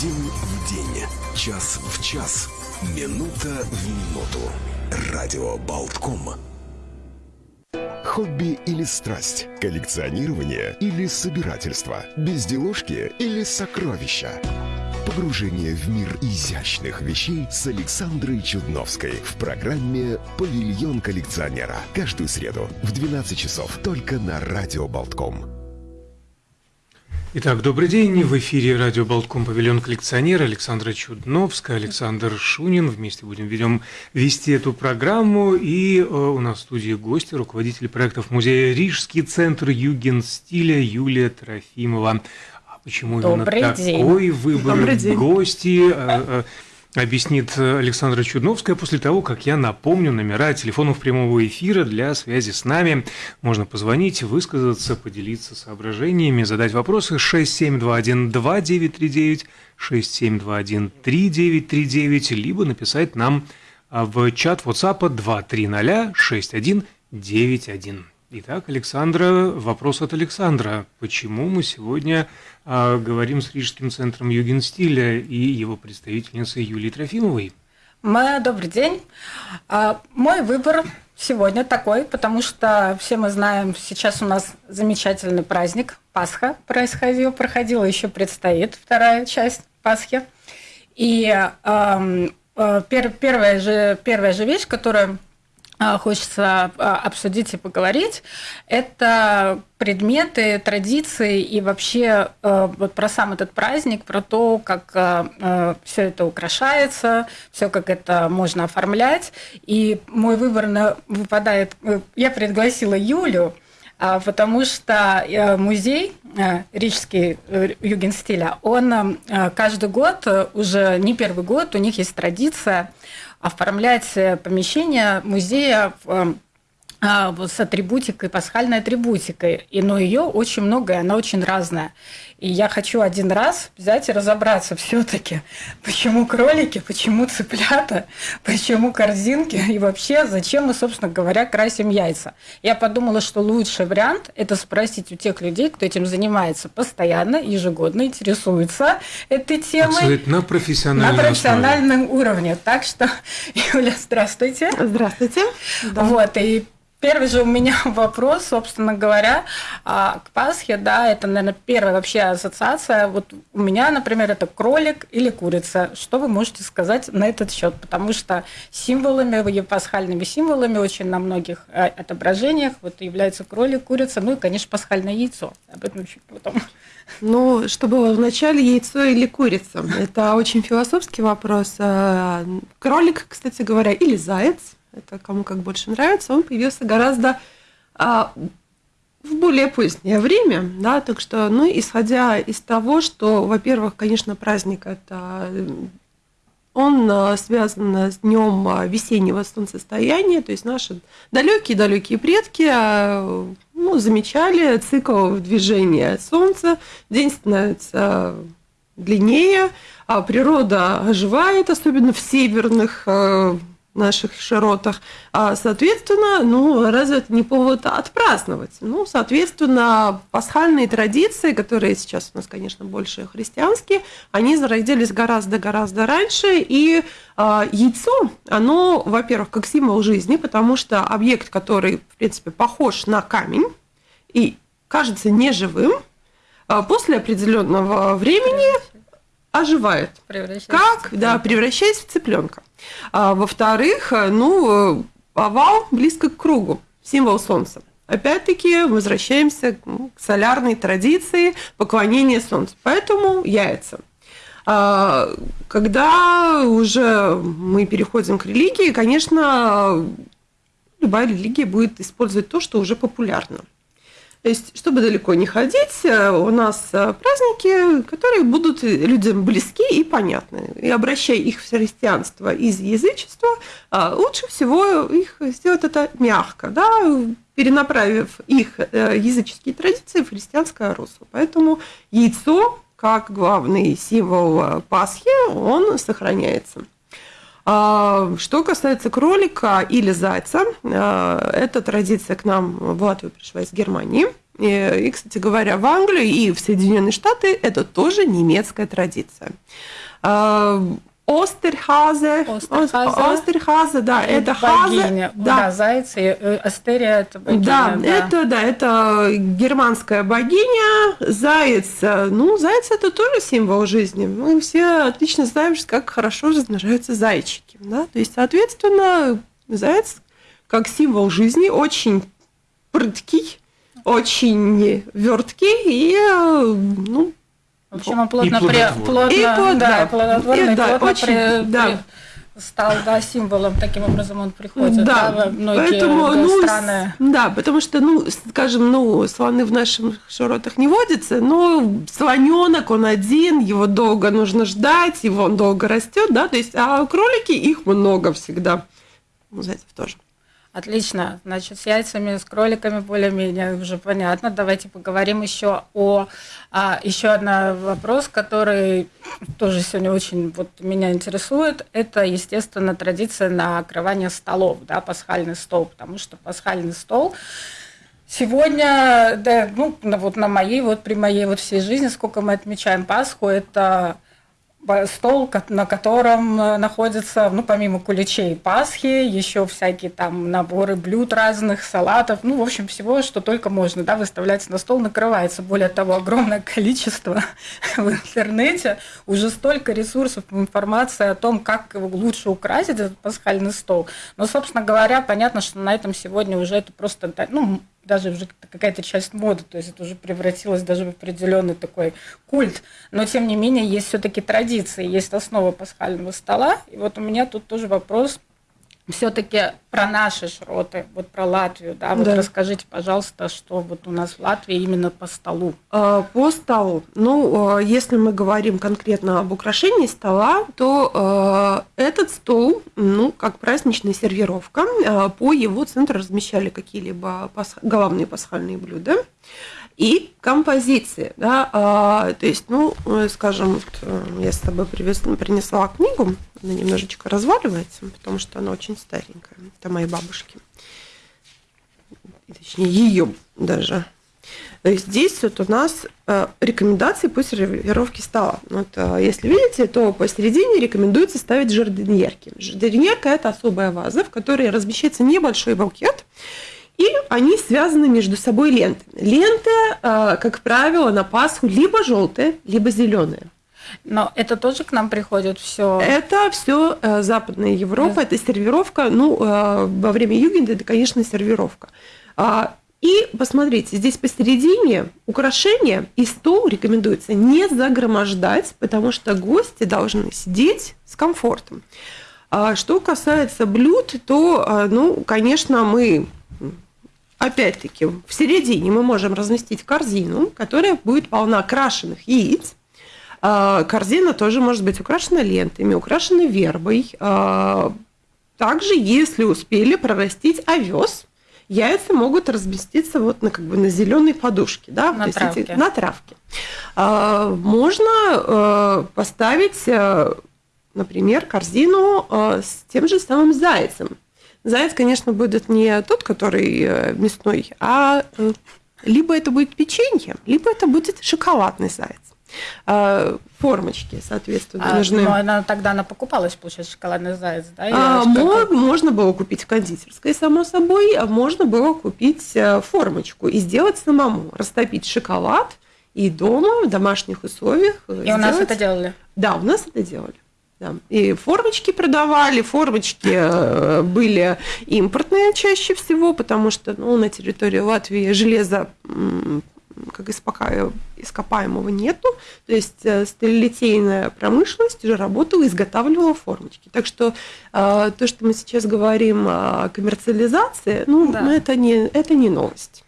День в день, час в час, минута в минуту. Радио Болтком. Хобби или страсть? Коллекционирование или собирательство? Безделушки или сокровища? Погружение в мир изящных вещей с Александрой Чудновской в программе «Павильон коллекционера». Каждую среду в 12 часов только на Радио Болтком. Итак, добрый день. В эфире радио Болтком «Павильон коллекционера» Александра Чудновская, Александр Шунин. Вместе будем ведем вести эту программу. И э, у нас в студии гости, руководитель проектов музея Рижский центр Югенстиля Юлия Трофимова. А почему Добрый именно день. такой выбор Добрый день. гости? э, э, объяснит Александра Чудновская после того, как я напомню номера телефонов прямого эфира для связи с нами. Можно позвонить, высказаться, поделиться соображениями, задать вопросы 67212939, 67213939, либо написать нам в чат WhatsApp 2306191. Итак, Александра, вопрос от Александра. Почему мы сегодня а, говорим с Рижским центром Югенстиля и его представительницей Юлией Трофимовой? М- Добрый день. А, Мой выбор сегодня такой, потому что все мы знаем, сейчас у нас замечательный праздник Пасха происходил, проходила, еще предстоит вторая часть Пасхи. И эм, э, пер- первая, же, первая же вещь, которую а, хочется а, обсудить и поговорить, это предметы, традиции и вообще э, вот про сам этот праздник, про то, как все это украшается, все как это можно оформлять. И мой выбор на- выпадает, э, я пригласила Юлю, а, потому что э, музей э, Рижский э, Югенстиля, он э, каждый год, э, уже не первый год, у них есть традиция оформлять э, помещение музея э, а, с атрибутикой, пасхальной атрибутикой. И, но ее очень много, и она очень разная. И я хочу один раз взять и разобраться все-таки, почему кролики, почему цыплята, почему корзинки и вообще, зачем мы, собственно говоря, красим яйца. Я подумала, что лучший вариант – это спросить у тех людей, кто этим занимается постоянно, ежегодно, интересуется этой Так темой. сказать, на профессиональном На профессиональном уровне. Так что, Юля, здравствуйте. Здравствуйте. Вот, и первый же у меня вопрос, собственно говоря, а, к Пасхе, да, это, наверное, первая вообще ассоциация. Вот у меня, например, это кролик или курица. Что вы можете сказать на этот счет? Потому что символами, пасхальными символами очень на многих э, отображениях вот является кролик, курица, ну и, конечно, пасхальное яйцо. Об этом чуть потом. Ну, что было вначале, яйцо или курица? Это очень философский вопрос. А, Кролик, кстати говоря, или заяц, это кому как больше нравится, он появился гораздо а, в более позднее время, да, так что, ну, исходя из того, что, во-первых, конечно, праздник это он а, связан с днем а, весеннего солнцестояния, то есть наши далекие-далекие предки а, ну, замечали цикл движения Солнца, день становится длиннее, а природа оживает, особенно в северных наших широтах. А, соответственно, ну, разве это не повод отпраздновать? Ну, соответственно, пасхальные традиции, которые сейчас у нас, конечно, больше христианские, они зародились гораздо-гораздо раньше, и а, яйцо, оно, во-первых, как символ жизни, потому что объект, который, в принципе, похож на камень и кажется неживым, а, после определенного времени оживает. Как? Да, превращаясь в цыпленка. А, во-вторых, э, ну, э, овал близко к кругу, символ солнца. Опять-таки возвращаемся к солярной традиции поклонения солнцу. Поэтому яйца. А, Когда уже мы переходим к религии, конечно, любая религия будет использовать то, что уже популярно. То есть, чтобы далеко не ходить, э, у нас э, праздники, которые будут людям близки и понятны. И обращая их в христианство из язычества, э, лучше всего их сделать это мягко, да, перенаправив их языческие традиции в христианское русло. Поэтому яйцо, как главный символ Пасхи, он сохраняется. А, Что касается кролика или зайца, а, эта традиция к нам в Латвию пришла из Германии. И, и, кстати говоря, в Англию и в Соединенные Штаты это тоже немецкая традиция. Остерхазе. Остерхазе. Остерхазе, да, это богиня. хазе. Да, да, зайцы. э, Астерия это богиня. да, это, да, это германская богиня. Заяц, э, ну, заяц это тоже символ жизни. Мы все отлично знаем, как хорошо размножаются зайчики. Да? То есть, соответственно, заяц как символ жизни очень прыткий, очень верткий и, э, ну, В общем, он плотно, И при, плодотворный. плотно, И плод- да, да. плодотворный, И, да, плотно очень, при- да. при- стал да, символом, таким образом он приходит да, во многие поэтому, да, ну, страны. да, потому что, ну, скажем, ну, слоны в наших широтах не водятся, но слоненок, он один, его долго нужно ждать, его он долго растет, да, то есть, а кролики, их много всегда. Ну, зайцев тоже. Отлично. Значит, с яйцами, с кроликами более-менее уже понятно. Давайте поговорим еще о а, еще один вопрос, который тоже сегодня очень вот меня интересует. Это, естественно, традиция накрывания столов, да, пасхальный стол, потому что пасхальный стол сегодня, да, ну, на- вот на моей, вот при моей вот всей жизни, сколько мы отмечаем Пасху, это стол, на котором э, находятся, ну, помимо куличей Пасхи, еще всякие там наборы блюд разных, салатов, ну, в общем, всего, что только можно, да, выставляется на стол, накрывается. Более того, огромное количество в интернете, уже столько ресурсов, информации о том, как лучше украсить этот пасхальный стол. Но, собственно говоря, понятно, что на этом сегодня уже это просто, ну, даже уже какая-то часть моды, то есть это уже превратилось даже в определенный такой культ. Но тем не менее есть все-таки традиции, есть основа пасхального стола. И вот у меня тут тоже вопрос все-таки про наши шроты, вот про Латвию, да, вот Да. расскажите, пожалуйста, что вот у нас в Латвии именно по столу. А, По столу. Ну, а, если мы говорим конкретно об украшении стола, то а, этот стол, ну, как праздничная сервировка, по его центру размещали какие-либо пас- главные пасхальные блюда и композиции. Да, а, то есть, ну, э, скажем, вот, э, я с тобой привез- принесла книгу, она немножечко разваливается, потому что она очень старенькая. Это моей бабушки. Точнее, ее даже. Есть здесь вот у нас э, рекомендации по сервировке стола. Вот, э, если видите, то посередине рекомендуется ставить жардиньерки. Жардиньерка – это особая ваза, в которой размещается небольшой букет, и они связаны между собой лентами. Ленты, э, как правило, на Пасху либо желтые, либо зеленые. Но это тоже к нам приходит все. Это все Западная Европа, это сервировка. Ну, э, во время югенда это, конечно, сервировка. А, И посмотрите, здесь посередине украшения и стол рекомендуется не загромождать, потому что гости должны сидеть с комфортом. А Что касается блюд, то, а, ну, конечно, мы опять-таки в середине мы можем разместить корзину, которая будет полна крашеных яиц. А, Корзина тоже может быть украшена лентами, украшена вербой. А, Также, если успели прорастить овес, яйца могут разместиться вот на как бы на зеленой подушке, да, На есть эти- травке. на травке. А, Можно э, поставить, например, корзину с тем же самым зайцем. Заяц, конечно, будет не тот, который э, мясной, а э, либо это будет печенье, либо это будет шоколадный заяц. А, Формочки, соответственно, А, нужны. но она тогда она покупалась, получается, шоколадный заяц, да? или А, что мо- это? можно было купить в кондитерской, само собой, а можно было купить э, формочку и сделать самому. Растопить шоколад и дома, в домашних условиях. И у нас сделать- это делали. Да, у нас это делали. Да. И формочки продавали, формочки э, были импортные чаще всего, потому что ну, на территории Латвии железа как ископаемого нету. То есть э, сталелитейная промышленность уже работала, изготавливала формочки. Так что э, то, что мы сейчас говорим о коммерциализации, ну, Да. ну, это, не, это не новость.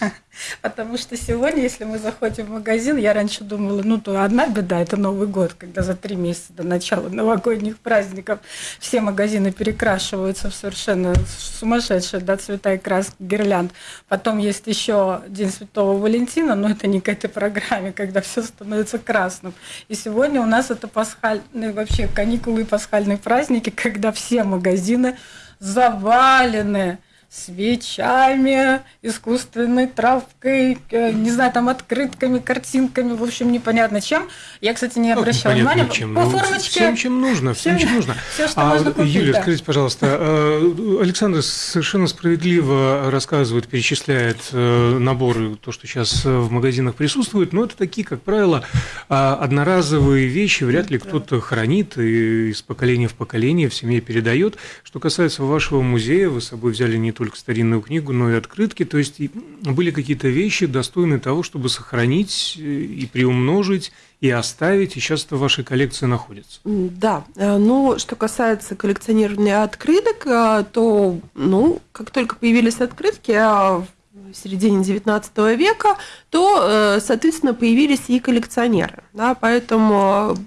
Потому что сегодня, если мы заходим в магазин, я раньше думала, ну, то одна беда – это Новый год, когда за три месяца до начала новогодних праздников все магазины перекрашиваются в совершенно сумасшедшие да, цвета и краски гирлянд. Потом есть еще День Святого Валентина, но это не к этой программе, когда все становится красным. И сегодня у нас это пасхальные, вообще каникулы и пасхальные праздники, когда все магазины завалены свечами, искусственной травкой, э, не знаю, там открытками, картинками, в общем, непонятно чем. Я, кстати, не Ну, обращала непонятно внимания. чем, По ну, формочке. Всем, чем нужно, всем, всем- чем нужно. всё, что а, можно купить, Юлия, да. скажите, пожалуйста, э, Александр совершенно справедливо рассказывает, перечисляет э, наборы, то, что сейчас в магазинах присутствует, но это такие, как правило, а, одноразовые вещи, вряд ли кто-то хранит и из поколения в поколение в семье передает. Что касается вашего музея, вы с собой взяли не только старинную книгу, но и открытки, то есть были какие-то вещи, достойные того, чтобы сохранить э, и приумножить, и оставить, и сейчас это в вашей коллекции находится. Да, э, ну, что касается коллекционирования открыток, э, то, ну, как только появились открытки в середине XIX века, то, соответственно, появились и коллекционеры, да, поэтому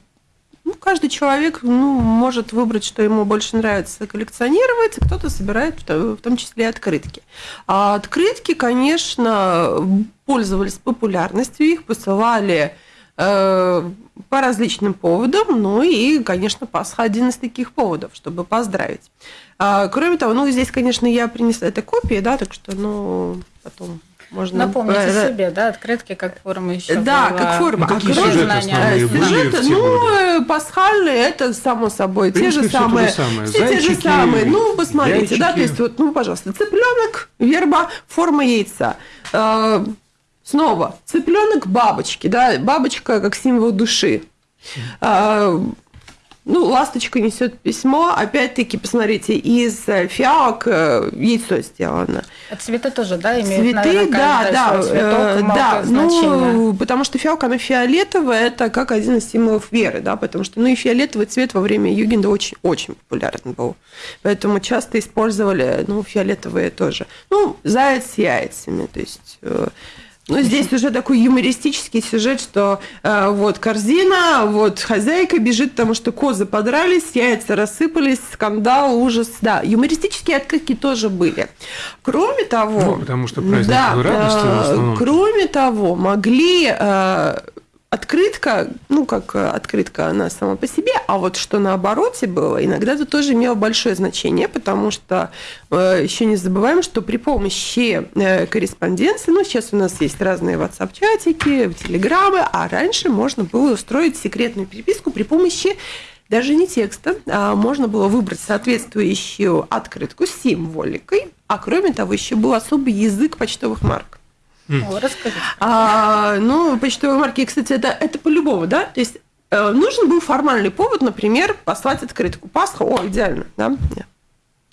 ну, каждый человек ну, может выбрать, что ему больше нравится коллекционировать, кто-то собирает в то- в том числе открытки. А открытки, конечно, пользовались популярностью, их посылали э, по различным поводам, ну и, конечно, Пасха один из таких поводов, чтобы поздравить. А, кроме того, ну, здесь, конечно, я принесла это копии, да, так что, ну, потом можно... Напомните э, себе, да, открытки как форма еще Да, была. как форма. Ну, какие А сюжеты знания, основные Э, были Сюжеты, ну, пасхальные, это само собой, те же самые. Все те же самые. Ну, посмотрите, да, то есть вот, ну, пожалуйста, цыпленок, верба, форма яйца. Э, Снова, цыпленок бабочки, да, бабочка как символ души. Ну, ласточка несет письмо. Опять-таки, посмотрите, из э, фиалок э, яйцо сделано. А цветы тоже, да, имеют, Цветы, наверное, да, да, цветок, э, да, ну, потому что фиалка, она фиолетовая, это как один из символов веры, да, потому что, ну, и фиолетовый цвет во время Югенда очень, очень популярен был, поэтому часто использовали, ну, фиолетовые тоже. Ну, заяц с яйцами, то есть... э, ну, здесь уже такой юмористический сюжет, что э, вот корзина, вот хозяйка бежит, потому что козы подрались, яйца рассыпались, скандал, ужас. Да, юмористические открытки тоже были. Кроме того... Ну, потому что праздник да, радости в э, основном. Кроме того, могли э, открытка, ну, как э, открытка она сама по себе, а вот что на обороте было, иногда это тоже имело большое значение, потому что э, еще не забываем, что при помощи э, корреспонденции, ну, сейчас у нас есть разные WhatsApp-чатики, телеграммы, а раньше можно было устроить секретную переписку при помощи даже не текста, а можно было выбрать соответствующую открытку с символикой, а кроме того, еще был особый язык почтовых марок. О, расскажите. А, ну, почтовые марки, кстати, это, это по-любому, да? То есть э, нужен был формальный повод, например, послать открытку. Пасха, о, идеально, да?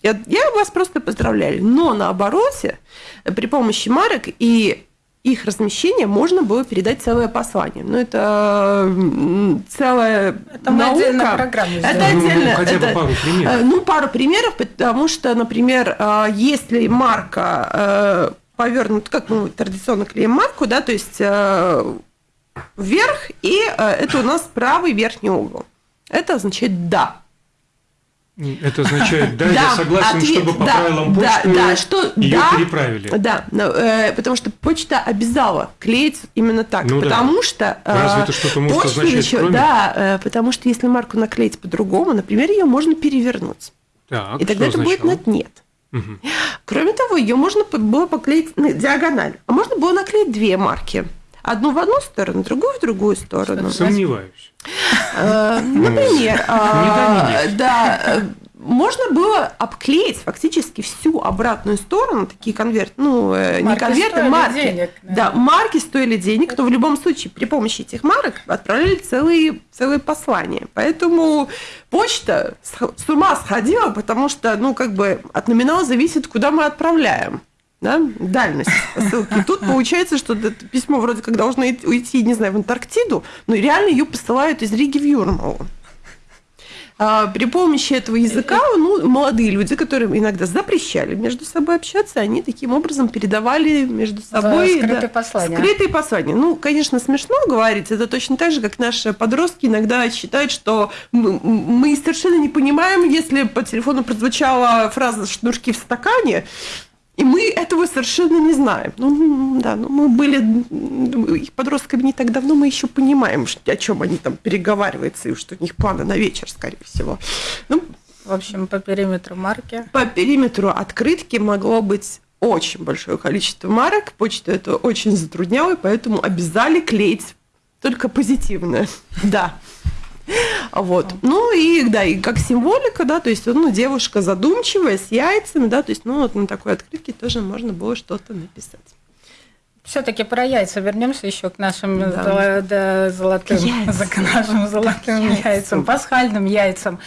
Я, я вас просто поздравляю. Но на обороте э, при помощи марок и их размещения можно было передать целое послание. Ну, это целая Это наука. отдельно программу Это сделаем. Ну, отдельно. хотя бы это- пару примеров. Э, Ну, пару примеров, потому что, например, э, если марка повернута, как мы традиционно клеим марку, да, то есть э, вверх, и э, это у нас правый верхний угол. Это означает «да». Это означает, да, я Да, согласен, ответ, чтобы по да, правилам да, почты да, что ее да, переправили. Да, но, э, потому что почта обязала клеить именно так, Ну да. потому что э, Разве это что-то может почта означать, еще- кроме? Да, э, потому что если марку наклеить по-другому, например, ее можно перевернуть, Так, и тогда это будет означало? на нет. Мгм. Кроме того, ее можно было поклеить на диагональ, а можно было наклеить две марки. Одну в одну сторону, другую в другую сторону. Сомневаюсь. Э, Например, а, да, э, можно было обклеить фактически всю обратную сторону, такие конверты, ну, э, не Марки конверты, стоили марки. денег, да, наверное. марки стоили денег, но в любом случае при помощи этих марок отправляли целые, целые послания. Поэтому почта с ума сходила, потому что, ну, как бы от номинала зависит, куда мы отправляем. Да, дальность посылки. Тут получается, что письмо вроде как должно уйти, не знаю, в Антарктиду, но реально ее посылают из Риги в Юрмалу. А, При помощи этого языка, ну, молодые люди, которые иногда запрещали между собой общаться, они таким образом передавали между собой скрытые послания. Скрытые послания. Ну, конечно, смешно говорить. Это точно так же, как наши подростки иногда считают, что мы, мы совершенно не понимаем, если по телефону прозвучала фраза «шнурки в стакане», и мы этого совершенно не знаем. Ну, да, ну, мы были их подростками не так давно, мы еще понимаем, что- о чем они там переговариваются, и что у них планы на вечер, скорее всего. Ну, в общем, по периметру марки? По периметру открытки могло быть очень большое количество марок. Почту это очень затрудняло, поэтому обязали клеить только позитивное. Да. Вот. Ну и да, и как символика, да, то есть ну, девушка задумчивая, с яйцами, да, то есть, ну, вот на такой открытке тоже можно было что-то написать. Все-таки про яйца вернемся еще к нашим да. да, золотым, Яйца. к нашим золотым яйцам, яйцам пасхальным яйцам.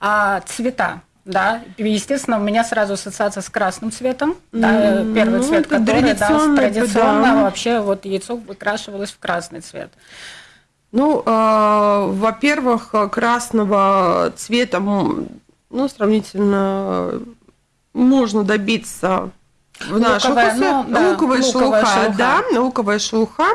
А цвета, да, естественно, у меня сразу ассоциация с красным цветом. Да, первый ну, цвет, который да, традиционно да. вообще вот яйцо выкрашивалось в красный цвет. Ну, э, во-первых, красного цвета, ну, сравнительно можно добиться в нашу луковая, ну, да, луковая шелуха, шелуха, да, луковая шелуха.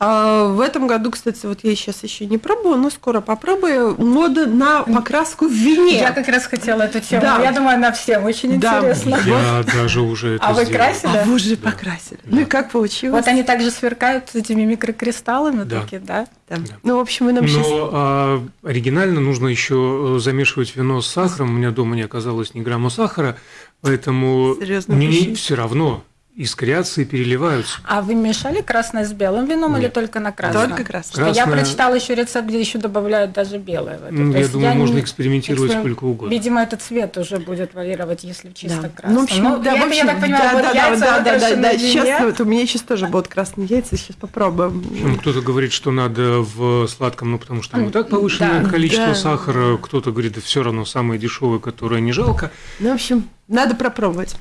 А, в этом году, кстати, вот я сейчас еще не пробую, но скоро попробую. Мода на покраску в вине. Я как раз хотела эту тему. Да. Я думаю, она всем очень да. интересна. Я даже уже это А вы красили? А вы уже да. покрасили. Да. Ну и как получилось? Вот они также сверкают с этими микрокристаллами да. такие, да? Да. да. Ну, в общем, мы нам Но сейчас... а, оригинально нужно еще замешивать вино с сахаром. У меня дома не оказалось ни грамма сахара, поэтому Серьезно, мне все равно искрятся и переливаются. А вы мешали красное с белым вином Нет. или только на красное? Только красное. красное... Я прочитала еще рецепт, где еще добавляют даже белое. В это. Я думаю, я можно не... экспериментировать эксперим... сколько угодно. Видимо, этот цвет уже будет варьировать, если чисто да. красное. Ну, в общем, да, я, в общем, я так понимаю, да, да, яйца да, да, да, да, Сейчас вот у меня сейчас тоже будут красные яйца, сейчас попробуем. Ну, кто-то говорит, что надо в сладком, ну потому что там и так повышенное да, количество да. сахара, кто-то говорит, да все равно самое дешевое, которое не жалко. Ну, в общем, надо попробовать.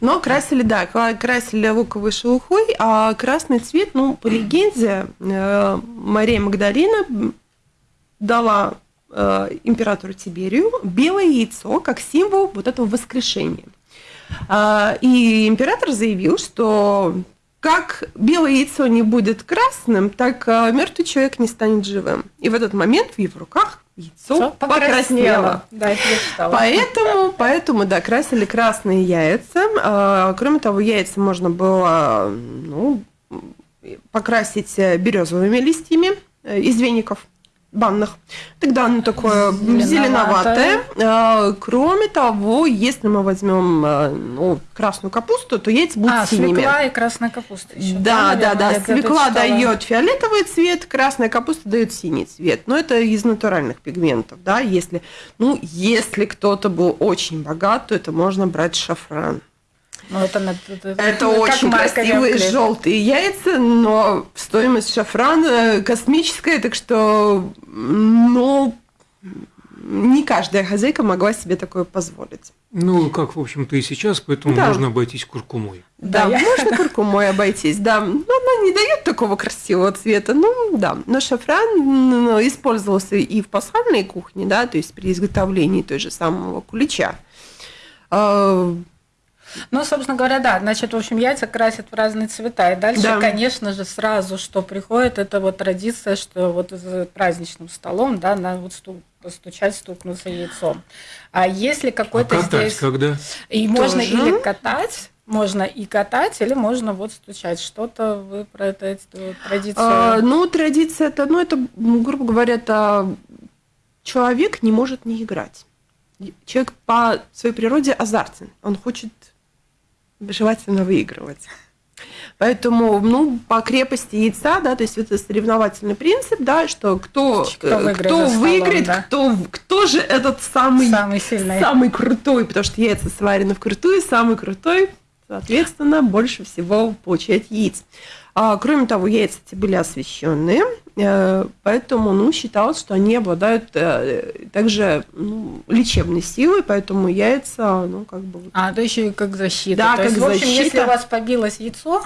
Но красили, да, красили луковой шелухой, а красный цвет, ну, по легенде, э, Мария Магдалина дала э, императору Тиберию белое яйцо как символ вот этого воскрешения. А, и император заявил, что как белое яйцо не будет красным, так э, мертвый человек не станет живым. И в этот момент в его руках яйцо покраснело. Да, это я читала. Поэтому, поэтому, да, красили красные яйца. А, кроме того, яйца можно было ну, покрасить березовыми листьями из веников банных. Тогда оно такое зеленоватое. зеленоватое. Кроме того, если мы возьмем э, ну, красную капусту, то яйца будут а, синими. свекла и красная капуста еще. Да, да, да. да. Свекла дает фиолетовый цвет, красная капуста дает синий цвет. Но это из натуральных пигментов, да. Если, ну, если кто-то был очень богат, то это можно брать шафран. Ну, это, это, это, это очень красивые желтые яйца, но стоимость шафрана космическая, так что, ну, не каждая хозяйка могла себе такое позволить. Ну, как, в общем-то, и сейчас, поэтому да. можно обойтись куркумой. Да, да можно куркумой обойтись, да. Но она не дает такого красивого цвета, ну, да. Но шафран ну, использовался и в пасхальной кухне, да, то есть при изготовлении той же самого кулича. Ну, собственно говоря, да. Значит, в общем, яйца красят в разные цвета. И дальше, да. конечно же, сразу, что приходит, это вот традиция, что вот за праздничным столом, да, надо вот стук, постучать, стукнуться яйцом. А если какой-то а катать здесь... когда? И Тоже? можно или катать, можно и катать, или можно вот стучать. Что-то вы про это, эту традицию... А, ну, традиция это, ну, это, грубо говоря, это человек не может не играть. Человек по своей природе азартен. Он хочет желательно выигрывать. Поэтому, ну, по крепости яйца, да, то есть это соревновательный принцип, да, что кто, кто выиграет, кто, выиграет да? кто, кто же этот самый, самый, сильный. самый крутой, потому что яйца сварены вкрутую, самый крутой, соответственно, больше всего получает яиц. А, кроме того, яйца эти были освещенные, э, поэтому ну, считалось, что они обладают э, также ну, лечебной силой, поэтому яйца, ну, как бы... А, то еще и как защита. Да, то как есть, защита. В общем, если у вас побилось яйцо,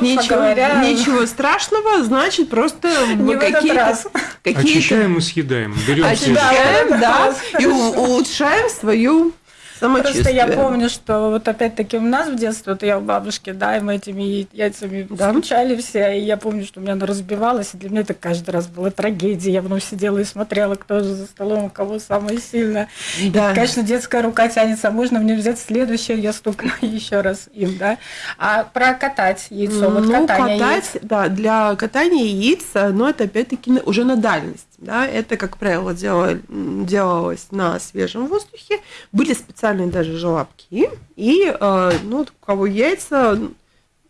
ничего, говоря... ничего страшного, значит, просто не какие-то... Какие Очищаем и съедаем. Берем Очищаем, да, и улучшаем свою Просто я помню, что вот опять-таки у нас в детстве, вот я у бабушки, да, и мы этими яйцами да. скучали все, и я помню, что у меня оно разбивалось, и для меня это каждый раз была трагедия. Я потом сидела и смотрела, кто же за столом, у кого самое сильное. Да. И, конечно, детская рука тянется, а можно мне взять следующее, я стукну еще раз им, да. А про катать яйцо, вот ну, катание катать, яиц. да, для катания яиц, но это опять-таки уже на дальность. Да, это, как правило, дело, делалось на свежем воздухе. Были специальные даже желобки. И э, ну, у кого яйца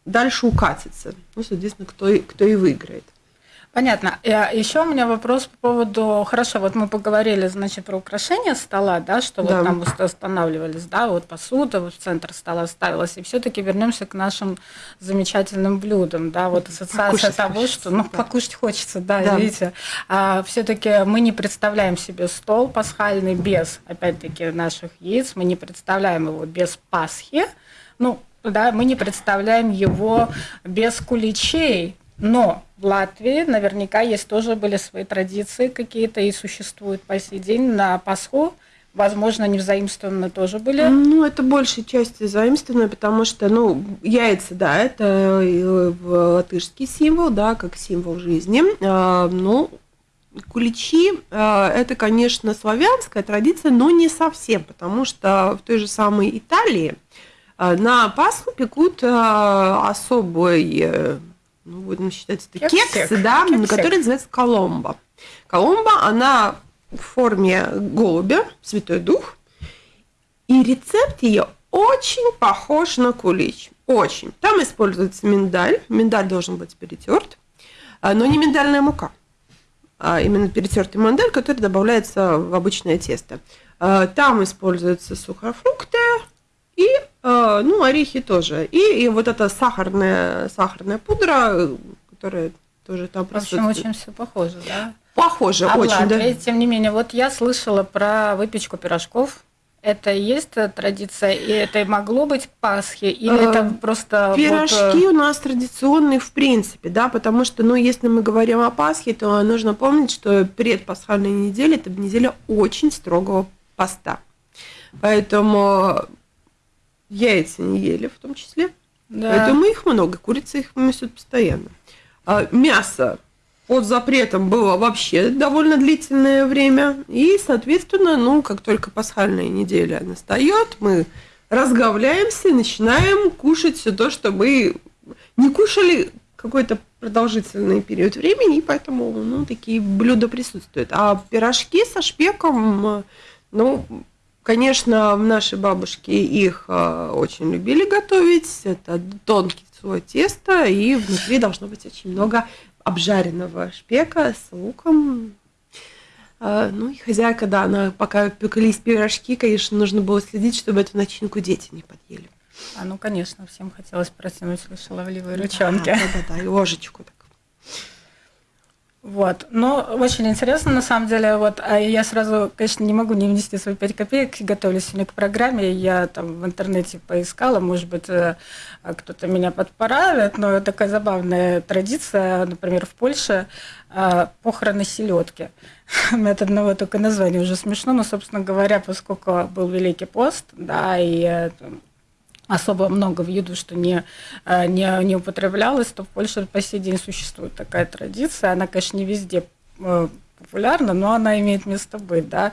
дальше укатится. Ну, соответственно, кто, кто и выиграет. Понятно. И а, еще у меня вопрос по поводу, хорошо, вот мы поговорили, значит, про украшение стола, да, что да. вот там устанавливались, да, вот посуда вот в центр стола ставилась, и все-таки вернемся к нашим замечательным блюдам, да, вот ассоциация покушать того, хочется, что, ну, да. покушать хочется, да, да. видите, а все-таки мы не представляем себе стол пасхальный без, опять-таки, наших яиц, мы не представляем его без Пасхи, ну, да, мы не представляем его без куличей, но в Латвии наверняка есть тоже были свои традиции какие-то и существуют по сей день на Пасху. Возможно, не взаимствованные тоже были. Ну, это большей части заимствованные, потому что, ну, яйца, да, это латышский символ, да, как символ жизни. А, ну, куличи а, – это, конечно, славянская традиция, но не совсем, потому что в той же самой Италии а, на Пасху пекут особый э, ну, будем считать, это кексик, кексы, да, кексик. который называется коломба. Коломба, она в форме голубя, Святой Дух, и рецепт ее очень похож на кулич. Очень. Там используется миндаль. Миндаль должен быть перетерт, а, но не миндальная мука, а именно перетертый миндаль, который добавляется в обычное тесто. А, там используются сухофрукты, и, ну, орехи тоже. И, и вот эта сахарная, сахарная пудра, которая тоже там В общем, очень все похоже, да? Похоже, а очень, Латвии, да. Тем не менее, вот я слышала про выпечку пирожков. Это есть традиция, и это могло быть Пасхи, или а, это просто... Пирожки вот... у нас традиционные в принципе, да, потому что, ну, если мы говорим о Пасхе, то нужно помнить, что предпасхальная неделя – это неделя очень строгого поста. Поэтому яйца не ели в том числе. Да. Поэтому их много, курицы их несут постоянно. А мясо под запретом было вообще довольно длительное время. И, соответственно, ну, как только пасхальная неделя настает, мы разговляемся и начинаем кушать все то, что мы не кушали какой-то продолжительный период времени, и поэтому ну, такие блюда присутствуют. А пирожки со шпеком, ну, Конечно, наши бабушки их а, очень любили готовить. Это тонкий слой теста, и внутри должно быть очень много обжаренного шпека с луком. А, ну и хозяйка, да, она пока пеклись пирожки, конечно, нужно было следить, чтобы эту начинку дети не подъели. А ну, конечно, всем хотелось протянуть шаловливые ручонки. Да, да, да, и ложечку так. Вот. Но очень интересно, на самом деле. Вот, а я сразу, конечно, не могу не внести свои пять копеек. Готовлюсь сегодня к программе. Я там в интернете поискала, может быть, э, кто-то меня подправит, но такая забавная традиция, например, в Польше э, похороны селедки. От одного только названия уже смешно, но, собственно говоря, поскольку был Великий пост, да, и э, особо много в еду, что не, э, не, не употреблялось, то в Польше по сей день существует такая традиция. Она, конечно, не везде э, популярна, но она имеет место быть. Да?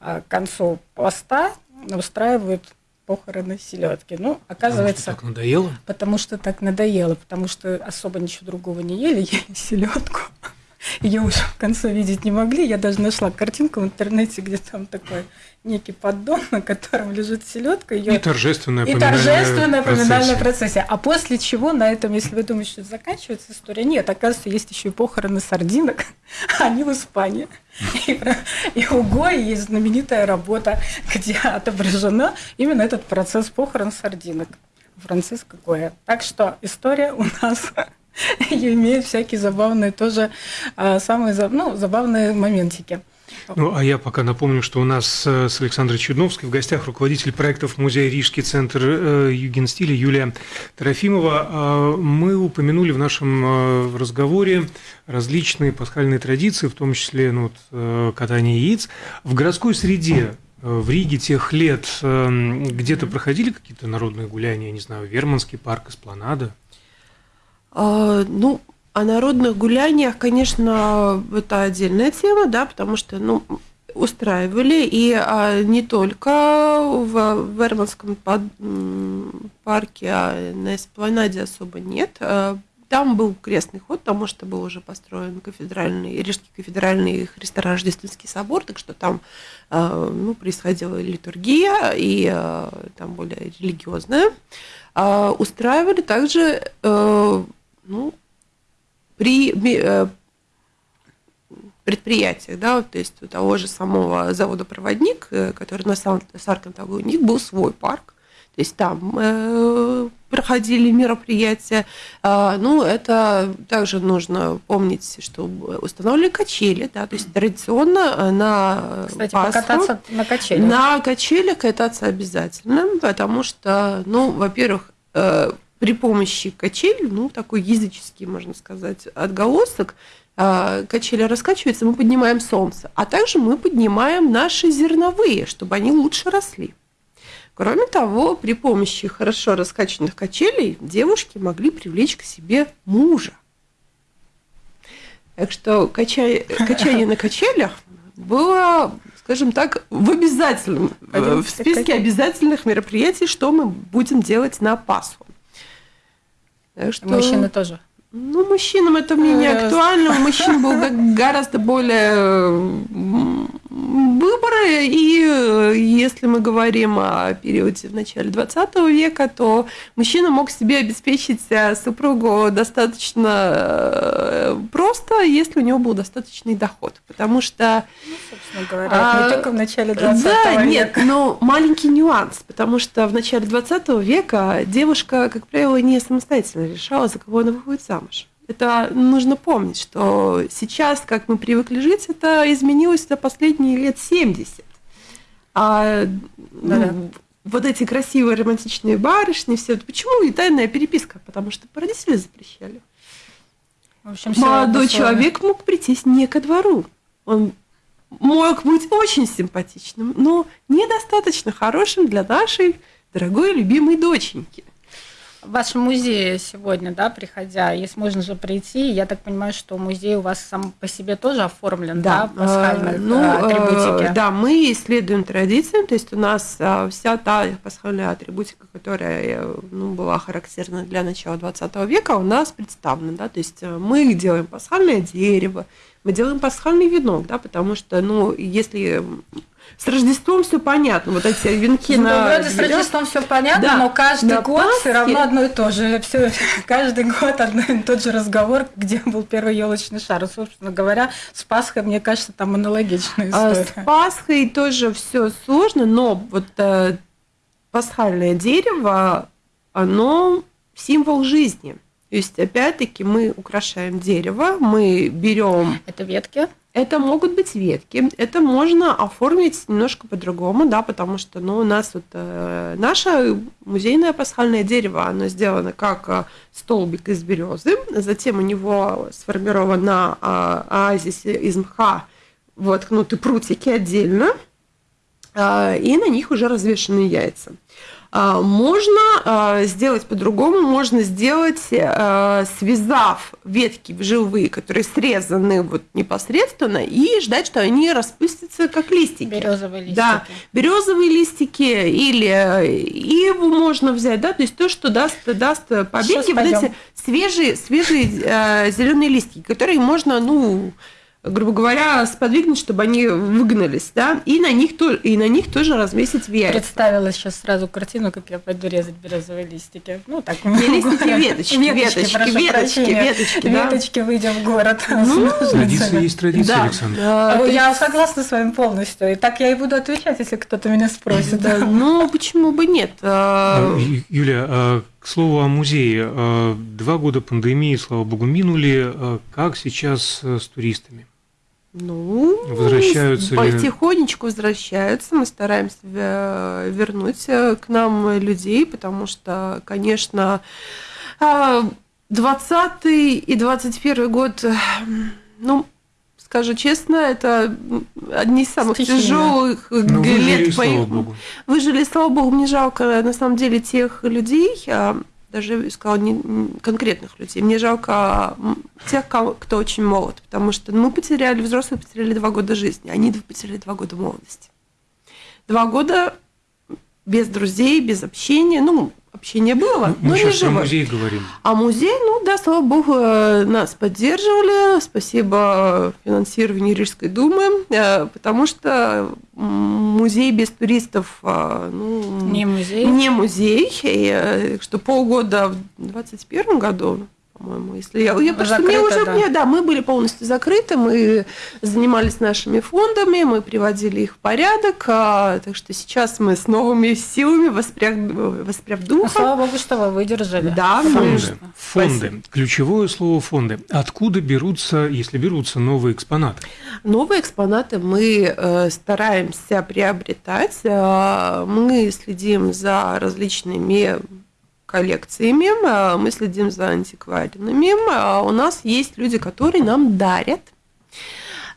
А к концу поста устраивают похороны селедки. Ну, оказывается... Потому что так надоело? Потому что так надоело, потому что особо ничего другого не ели, ели селедку. Ее уже в конце видеть не могли. Я даже нашла картинку в интернете, где там такой некий поддон, на котором лежит селедка. Ее... И торжественное и торжественное поминальное процессия. А после чего на этом, если вы думаете, что заканчивается история, нет, оказывается, есть еще и похороны сардинок, они в Испании. И, и у Гои есть знаменитая работа, где отображена именно этот процесс похорон сардинок. Франциско Гоя. Так что история у нас имеет всякие забавные тоже, а, самые ну, забавные моментики. Ну, а я пока напомню, что у нас э, с Александрой Чудновской в гостях руководитель проектов Музея Рижский центр э, Югенстиля Юлия Трофимова. А, мы упомянули в нашем э, разговоре различные пасхальные традиции, в том числе ну, вот, катание яиц. В городской среде в Риге тех лет где-то проходили какие-то народные гуляния, не знаю, Верманский парк, Эспланада? А, ну, о народных гуляниях, конечно, это отдельная тема, да, потому что, ну, устраивали, и а, не только в Верманском парке, а на Эспланаде особо нет. А, там был крестный ход, потому что был уже построен кафедральный, Рижский кафедральный Христо-Рождественский собор, так что там э, ну, происходила литургия и э, там более религиозная. А устраивали также ну, при предприятиях, да, то есть у того же самого завода «Проводник», который на Саркантагу, у них был свой парк, то есть там э, проходили мероприятия. Э, ну, это также нужно помнить, что установлены качели, да, то есть традиционно э, на Кстати, Пасху, покататься на качелях. На качелях кататься обязательно, потому что, ну, во-первых, э, при помощи качель, ну, такой языческий, можно сказать, отголосок, э, качели раскачиваются, мы поднимаем солнце, а также мы поднимаем наши зерновые, чтобы они лучше росли. Кроме того, при помощи хорошо раскачанных качелей девушки могли привлечь к себе мужа. Так что качай, качание на качелях было, скажем так, в обязательном, в списке обязательных мероприятий, что мы будем делать на Пасху. Что... Мужчины тоже. Ну, мужчинам это мне не э, актуально. У мужчин был гораздо более выборы, и э, если мы говорим о периоде в начале 20 века, то мужчина мог себе обеспечить э, супругу достаточно э, просто, если у него был достаточный доход, потому что... Ну, собственно говоря, а, не только в начале 20 да, века. нет, но маленький нюанс, потому что в начале 20 века девушка, как правило, не самостоятельно решала, за кого она выходит замуж. Это нужно помнить, что сейчас, как мы привыкли жить, это изменилось за последние лет 70. А ну, вот эти красивые романтичные барышни, все почему и тайная переписка? Потому что родители запрещали. В общем, Молодой человек мог прийти не ко двору. Он мог быть очень симпатичным, но недостаточно хорошим для нашей дорогой любимой доченьки в вашем музее сегодня, да, приходя, если можно же прийти, я так понимаю, что музей у вас сам по себе тоже оформлен, да, да пасхальной а, ну, атрибутики? Да, мы исследуем традиции, то есть у нас вся та пасхальная атрибутика, которая ну, была характерна для начала 20 века, у нас представлена, да, то есть э, мы делаем пасхальное дерево, мы делаем пасхальный венок, да, потому что, ну, если с Рождеством все понятно, вот эти венки ну, на... Вроде с Рождеством все понятно, да, но каждый год Пасхе... все равно одно и то же. Все, каждый год одно и тот же разговор, где был первый елочный шар. Собственно говоря, с Пасхой, мне кажется, там аналогичная история. А с Пасхой тоже все сложно, но вот э, пасхальное дерево, оно символ жизни. То есть, опять-таки, мы украшаем дерево, мы берем. Это ветки? Это могут быть ветки, это можно оформить немножко по-другому, да, потому что, ну, у нас вот э, наше музейное пасхальное дерево, оно сделано как э, столбик из березы, затем у него сформирована э, оазисе из мха воткнуты прутики отдельно, э, и на них уже развешены яйца. А, можно а, сделать по-другому, можно сделать, а, связав ветки живые, которые срезаны вот непосредственно, и ждать, что они распустятся как листики. Березовые листики. Да, березовые листики или иву можно взять, да, то есть то, что даст, даст побеги, вот эти свежие, свежие зеленые листики, которые можно, ну, грубо говоря, сподвигнуть, чтобы они выгнались, да, и на них, то, и на них тоже разместить веер. Представила сейчас сразу картину, как я пойду резать березовые листики. Ну, так. Не листики, веточки, веточки, веточки, веточки, да. Веточки, выйдем в город. Ну, традиция есть традиция, да. Александр. Да, я есть... согласна с вами полностью. И так я и буду отвечать, если кто-то меня спросит. Да, ну, почему бы нет? А, Юля, а, к слову о музее. А, два года пандемии, слава богу, минули. Как сейчас с туристами? Ну, возвращаются потихонечку ли? возвращаются. Мы стараемся вернуть э, к нам людей, потому что, конечно, 20 а, и 21 год, э, ну, скажу честно, это одни из самых Стихийно. тяжелых ну, лет. Выжили, слава Богу. Выжили, слава Богу, мне жалко на самом деле тех людей, а, даже сказала не конкретных людей. Мне жалко тех, кто очень молод, потому что мы потеряли, взрослые потеряли два года жизни, они потеряли два года молодости. Два года без друзей, без общения, ну, общения было, Ну, но Мы не сейчас про музей говорим. А музей, ну да, слава богу, э, нас поддерживали. Спасибо финансированию Рижской думы, э, потому что музей без туристов э, ну, Не музей. не музей. И, э, что полгода в 2021 году по-моему, если я, я просто мне Закрыто, уже да. мне, да, мы были полностью закрыты, мы занимались нашими фондами, мы приводили их в порядок, а, так что сейчас мы с новыми силами воспряг, воспряв Ну, духом. слава богу, что вы выдержали. Да, мы- Фонды. Спасибо. Фонды. Ключевое слово фонды. Откуда берутся, если берутся новые экспонаты? Новые экспонаты мы э, стараемся приобретать. Э, мы следим за различными коллекциями, э, мы следим за антикварными. Э, у нас есть люди, которые нам дарят.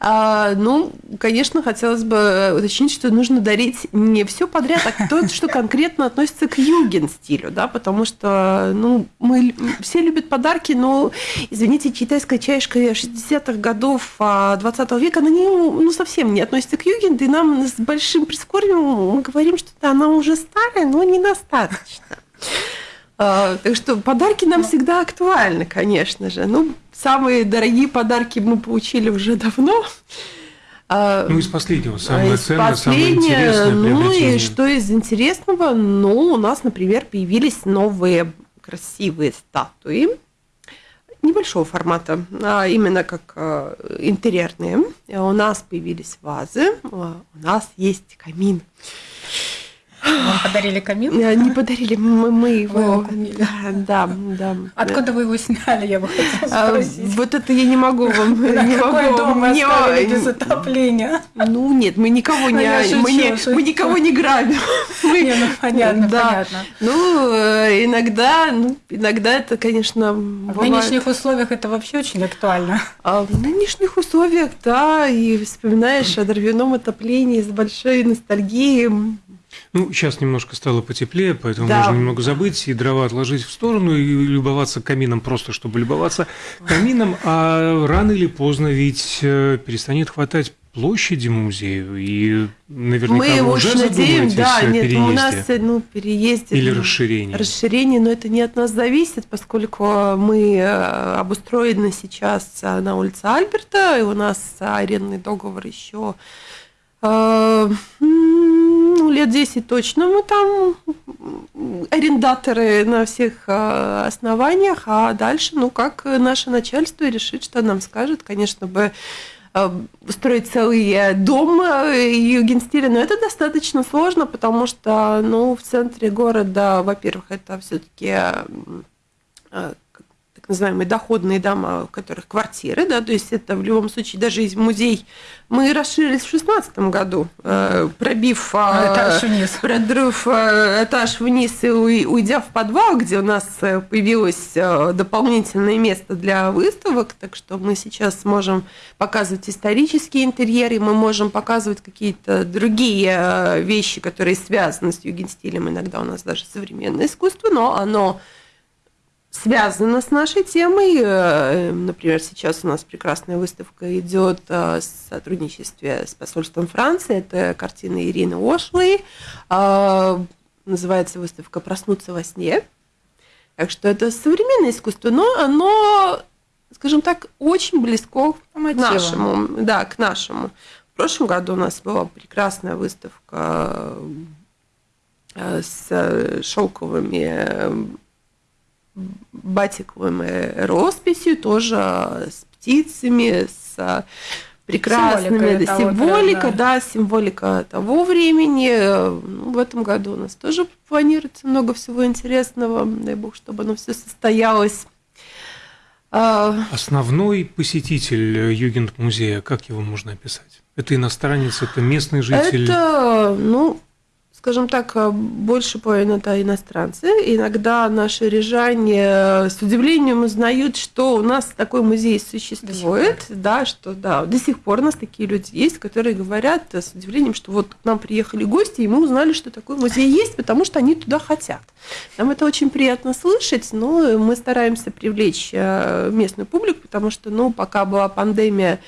А, ну, конечно, хотелось бы уточнить, что нужно дарить не все подряд, а то, что конкретно относится к юген-стилю, да, потому что, ну, мы все любят подарки, но, извините, китайская чашка 60-х годов а, 20 века, она не, ну, совсем не относится к югенду, и нам с большим прискорбием мы говорим, что да, она уже старая, но недостаточно. А, Так что подарки нам всегда актуальны, конечно же. Ну, самые дорогие подарки мы получили уже давно. А, Ну, из последнего, самое из ценное, самое интересное Ну и что из интересного? Ну, у нас, например, появились новые красивые статуи небольшого формата, а именно как а, интерьерные. У нас появились вазы, у нас есть камин. Вам подарили камин? Не подарили, мы, мы его... Да, да. Откуда вы его сняли, я бы хотела А, спросить. Вот это я не могу вам, не могу дом вы оставили без отопления? Ну нет, мы никого не, шучу, мы, никого не грабим. Не, ну понятно, понятно. Ну, э, иногда, ну, иногда это, конечно, В нынешних условиях это вообще очень актуально. А в нынешних условиях, да, и вспоминаешь о дровяном отоплении с большой ностальгией. Ну, сейчас немножко стало потеплее, поэтому Да. можно немного забыть и дрова отложить в сторону и любоваться камином просто, чтобы любоваться камином. А рано или поздно ведь э, перестанет хватать площади музею, и наверняка Мы вы уже надеем, да, нет, переезде у нас э, ну, переезде. или ну, расширении. Расширение, но это не от нас зависит, поскольку мы э, обустроены сейчас на улице Альберта, и у нас арендный договор еще ну, лет 10 точно мы там арендаторы на всех э, основаниях, а дальше, ну, как наше начальство решит, что нам скажет, конечно бы э, устроить целый э, дом э, югенстиля, но это достаточно сложно, потому что, ну, в центре города, во-первых, это все-таки так называемые доходные дома, в которых квартиры, да, то есть это в любом случае даже из музей. Мы расширились в шестнадцатом году, э, пробив А, этаж вниз. продрыв э, этаж вниз и уй- уйдя в подвал, где у нас э, появилось дополнительное место для выставок, так что мы сейчас можем показывать исторические интерьеры, мы можем показывать какие-то другие вещи, которые связаны с югенстилем, иногда у нас даже современное искусство, но оно связано с нашей темой. Э, Например, сейчас у нас прекрасная выставка идет э, в сотрудничестве с посольством Франции. Это картина Ирины Ошлей. Э, Называется выставка «Проснуться во сне». Так что это современное искусство, но оно, скажем так, очень близко к нашему. Да, к нашему. В прошлом году у нас была прекрасная выставка э, с шелковыми батиковыми росписью, тоже с птицами, с прекрасными Символикой да, того символика, тренда. да, символика того времени. Ну, в этом году у нас тоже планируется много всего интересного. Дай бог, чтобы оно все состоялось. А, Основной посетитель э, Югент-музея, как его можно описать? Это иностранец, это местный житель? Это, ну, скажем так, э, больше половины это иностранцы. Иногда наши рижане с удивлением узнают, что у нас такой музей существует, да, что да, до сих пор у нас такие люди есть, которые говорят э, с удивлением, что вот к нам приехали гости, и мы узнали, что такой музей есть, потому что они туда хотят. Нам это очень приятно слышать, но мы стараемся привлечь э, местную публику, потому что, ну, пока была пандемия,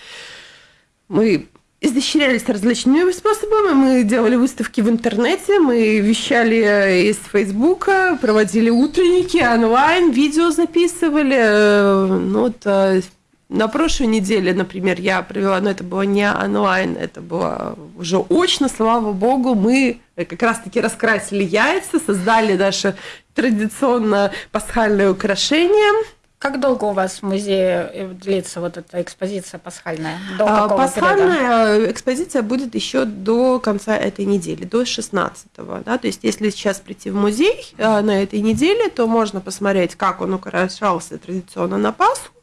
мы изощрялись различными способами. Мы делали выставки в интернете, мы вещали из Фейсбука, проводили утренники онлайн, видео записывали. Ну, вот э, на прошлой неделе, например, я провела, но это было не онлайн, это было уже очно, слава богу, мы как раз-таки раскрасили яйца, создали наше традиционно пасхальное украшение – как долго у вас в музее э, длится вот эта экспозиция пасхальная? До а, пасхальная периода? экспозиция будет еще до конца этой недели, до 16 -го, да? То есть, если сейчас прийти в музей э, на этой неделе, то можно посмотреть, как он украшался традиционно на Пасху, Э,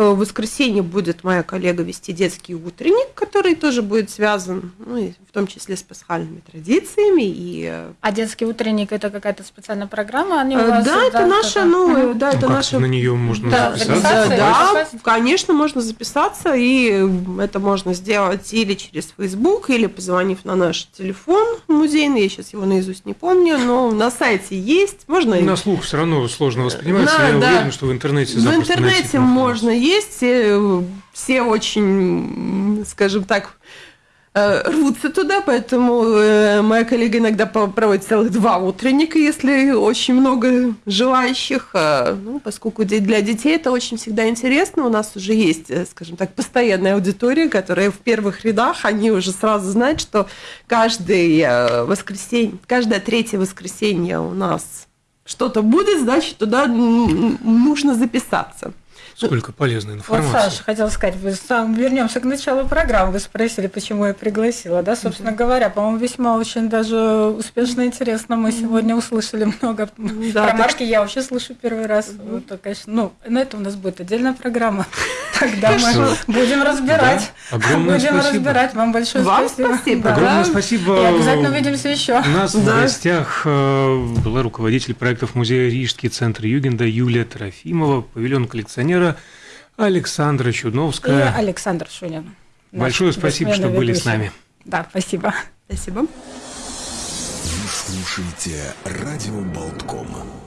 в воскресенье будет моя коллега вести детский утренник, который тоже будет связан, ну, и в том числе с пасхальными традициями. И... Э, а детский утренник это какая-то специальная программа? Они у э, вас, да, это наша, ну, да, это ну, наша. На нее можно да, записаться. Да, да, конечно, можно записаться, и это можно сделать или через Facebook, или позвонив на наш телефон музейный. Я сейчас его наизусть не помню, но на сайте есть. Можно. На слух все равно сложно воспринимается. Да, Я да. уверен, что в интернете. В интернете можно есть, все, все очень, скажем так, э, рвутся туда, поэтому э, моя коллега иногда проводит целых два утренника, если очень много желающих, э, ну, поскольку для детей это очень всегда интересно, у нас уже есть, скажем так, постоянная аудитория, которая в первых рядах, они уже сразу знают, что каждое воскресенье, каждое третье воскресенье у нас что-то будет, значит, туда нужно записаться. Сколько полезной информации. Вот, Саша, хотела сказать, вы сам вернемся к началу программы. Вы спросили, почему я пригласила. Да, собственно говоря, по-моему, весьма очень даже успешно и интересно. Мы сегодня услышали много да, про марки. Я вообще слышу первый раз. Вот, конечно, ну, на это у нас будет отдельная программа. Тогда мы будем разбирать. Огромное будем разбирать. Вам большое Вам спасибо. спасибо. Огромное спасибо. И обязательно увидимся еще. У нас в гостях э, была руководитель проектов музея Рижский центр Югенда Юлия Трофимова, павильон коллекционера Александра Чудновская. И Александр Шунин. Большое спасибо, что были с нами. Да, спасибо. Спасибо. Вы слушаете «Радио Болтком».